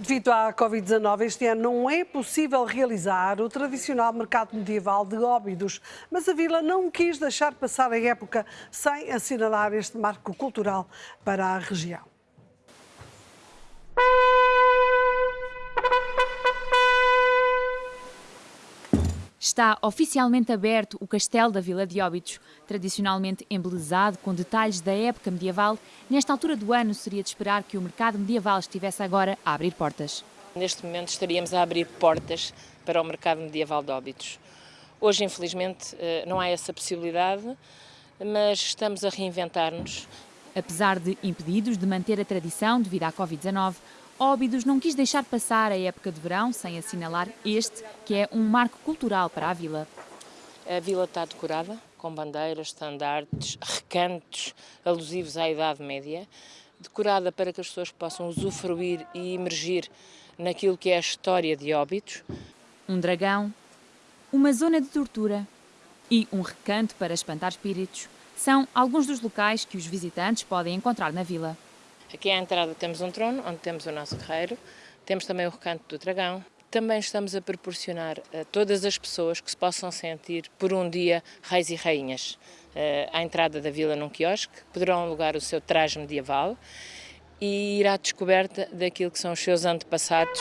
Devido à Covid-19, este ano não é possível realizar o tradicional mercado medieval de Óbidos, mas a Vila não quis deixar passar a época sem assinalar este marco cultural para a região. Está oficialmente aberto o Castelo da Vila de Óbidos, tradicionalmente embelezado com detalhes da época medieval. Nesta altura do ano, seria de esperar que o mercado medieval estivesse agora a abrir portas. Neste momento estaríamos a abrir portas para o mercado medieval de Óbidos. Hoje, infelizmente, eh, não há essa possibilidade, mas estamos a reinventar-nos. Apesar de impedidos de manter a tradição devido à Covid-19, Óbidos não quis deixar passar a época de verão sem assinalar este, que é um marco cultural para a vila. A vila está decorada com bandeiras, estandartes, recantos alusivos à Idade Média, decorada para que as pessoas possam usufruir e emergir naquilo que é a história de Óbidos. Um dragão, uma zona de tortura e um recanto para espantar espíritos são alguns dos locais que os visitantes podem encontrar na vila. Aqui à entrada temos um trono, onde temos o nosso guerreiro, temos também o recanto do dragão. Também estamos a proporcionar a todas as pessoas que se possam sentir por um dia reis e rainhas. Eh, à entrada da vila num quiosque, poderão alugar o seu traje medieval e ir à descoberta daquilo que são os seus antepassados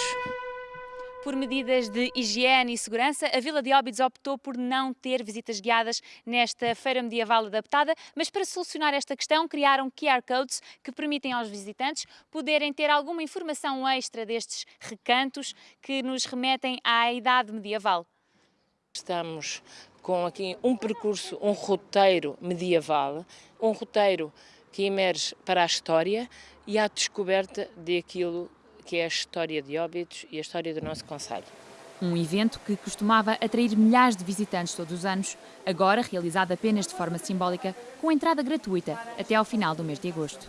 por medidas de higiene e segurança, a Vila de Óbidos optou por não ter visitas guiadas nesta feira medieval adaptada, mas para solucionar esta questão criaram QR codes que permitem aos visitantes poderem ter alguma informação extra destes recantos que nos remetem à idade medieval. Estamos com aqui um percurso, um roteiro medieval, um roteiro que emerge para a história e à descoberta daquilo que é a história de Óbidos e a história do nosso Conselho. Um evento que costumava atrair milhares de visitantes todos os anos, agora realizado apenas de forma simbólica, com entrada gratuita até ao final do mês de agosto.